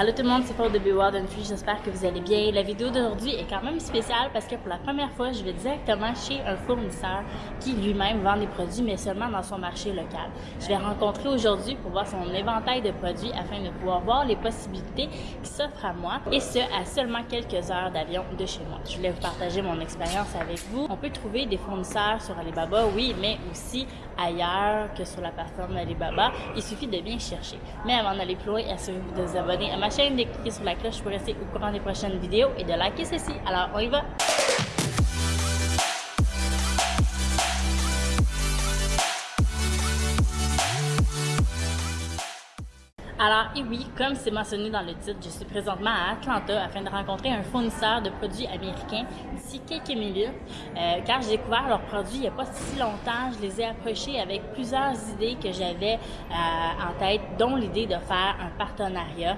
Allô tout le monde, c'est Paul de Beward Free, j'espère que vous allez bien. La vidéo d'aujourd'hui est quand même spéciale parce que pour la première fois, je vais directement chez un fournisseur qui lui-même vend des produits, mais seulement dans son marché local. Je vais rencontrer aujourd'hui pour voir son éventail de produits afin de pouvoir voir les possibilités qui s'offrent à moi et ce, à seulement quelques heures d'avion de chez moi. Je voulais vous partager mon expérience avec vous. On peut trouver des fournisseurs sur Alibaba, oui, mais aussi ailleurs que sur la plateforme Alibaba. Il suffit de bien chercher. Mais avant d'aller plus loin, assurez-vous de vous abonner à ma chaîne, de cliquer sur la cloche pour rester au courant des prochaines vidéos et de liker ceci. Alors, on y va! Alors, et oui, comme c'est mentionné dans le titre, je suis présentement à Atlanta afin de rencontrer un fournisseur de produits américains d'ici quelques minutes, euh, car j'ai découvert leurs produits il n'y a pas si longtemps. Je les ai approchés avec plusieurs idées que j'avais euh, en tête, dont l'idée de faire un partenariat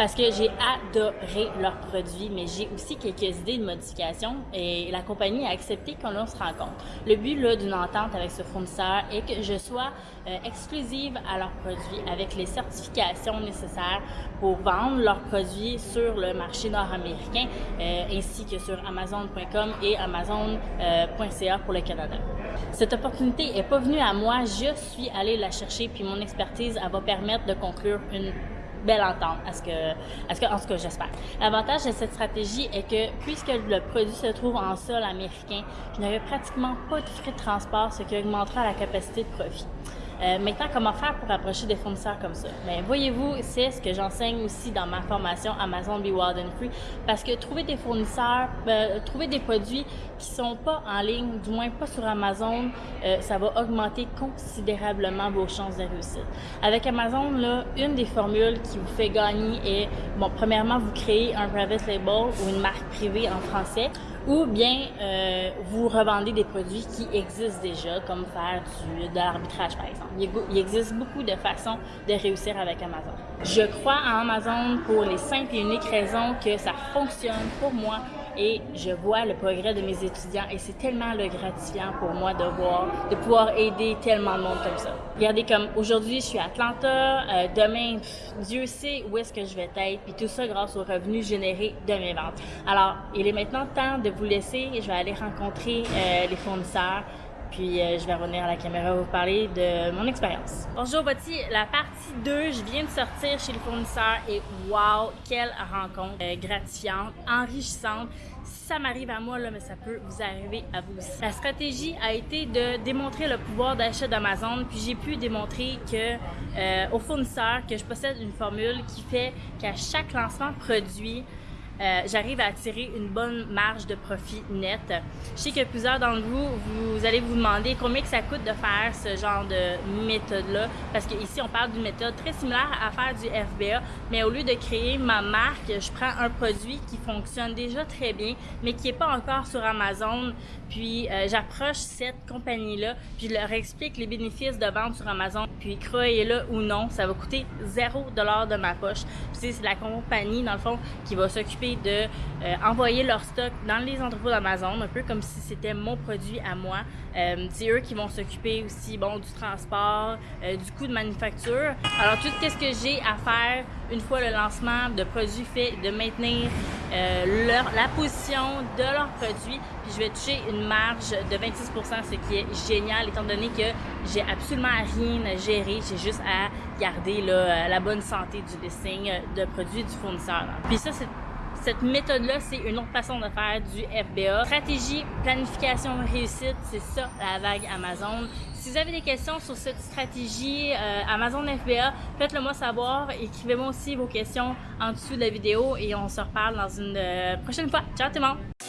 parce que j'ai adoré leurs produits, mais j'ai aussi quelques idées de modification et la compagnie a accepté qu'on se rencontre. Le but d'une entente avec ce fournisseur est que je sois euh, exclusive à leurs produits avec les certifications nécessaires pour vendre leurs produits sur le marché nord-américain euh, ainsi que sur Amazon.com et Amazon.ca pour le Canada. Cette opportunité est pas venue à moi, je suis allée la chercher puis mon expertise va permettre de conclure une belle entente, à ce que, à ce que, en ce que j'espère. L'avantage de cette stratégie est que puisque le produit se trouve en sol américain, je n'aurai pratiquement pas de frais de transport, ce qui augmentera la capacité de profit. Euh, maintenant, comment faire pour approcher des fournisseurs comme ça? Mais voyez-vous, c'est ce que j'enseigne aussi dans ma formation Amazon Be Wild and Free, parce que trouver des fournisseurs, euh, trouver des produits qui sont pas en ligne, du moins pas sur Amazon, euh, ça va augmenter considérablement vos chances de réussite. Avec Amazon, là, une des formules qui vous fait gagner est, bon, premièrement, vous créez un private label ou une marque privée en français, ou bien euh, vous revendez des produits qui existent déjà, comme faire du, de l'arbitrage par exemple. Il, existe beaucoup de façons de réussir avec Amazon. Je crois en Amazon pour les simples et uniques raisons que ça fonctionne pour moi et je vois le progrès de mes étudiants et c'est tellement le gratifiant pour moi de voir, de pouvoir aider tellement de monde comme ça. Regardez comme aujourd'hui je suis à Atlanta, euh, demain Dieu sait où est-ce que je vais être puis tout ça grâce aux revenus générés de mes ventes. Alors il est maintenant temps de vous laisser, je vais aller rencontrer euh, les fournisseurs puis euh, je vais revenir à la caméra vous parler de mon expérience. Bonjour, voici la partie 2. Je viens de sortir chez le fournisseur et wow, quelle rencontre euh, gratifiante, enrichissante. Ça m'arrive à moi, là, mais ça peut vous arriver à vous aussi. La stratégie a été de démontrer le pouvoir d'achat d'Amazon, puis j'ai pu démontrer que euh, au fournisseur que je possède une formule qui fait qu'à chaque lancement produit, euh, j'arrive à attirer une bonne marge de profit net. Je sais que plusieurs d'entre vous, vous allez vous demander combien que ça coûte de faire ce genre de méthode-là, parce qu'ici, on parle d'une méthode très similaire à faire du FBA, mais au lieu de créer ma marque, je prends un produit qui fonctionne déjà très bien, mais qui n'est pas encore sur Amazon, puis euh, j'approche cette compagnie-là, puis je leur explique les bénéfices de vente sur Amazon, puis croyez-le ou non, ça va coûter 0$ de ma poche. Puis c'est la compagnie, dans le fond, qui va s'occuper de euh, envoyer leur stock dans les entrepôts d'Amazon, un peu comme si c'était mon produit à moi. Euh, c'est eux qui vont s'occuper aussi bon, du transport, euh, du coût de manufacture. Alors tout ce que j'ai à faire une fois le lancement de produits fait, de maintenir leur, la position de leurs produits, puis je vais toucher une marge de 26% ce qui est génial étant donné que j'ai absolument rien à gérer, j'ai juste à garder la bonne santé du listing de produits du fournisseur. Puis ça, c'est cette méthode-là, c'est une autre façon de faire du FBA. Stratégie, planification, réussite, c'est ça la vague Amazon. Si vous avez des questions sur cette stratégie euh, Amazon FBA, faites-le moi savoir. Écrivez-moi aussi vos questions en dessous de la vidéo et on se reparle dans une euh, prochaine fois. Ciao tout le monde!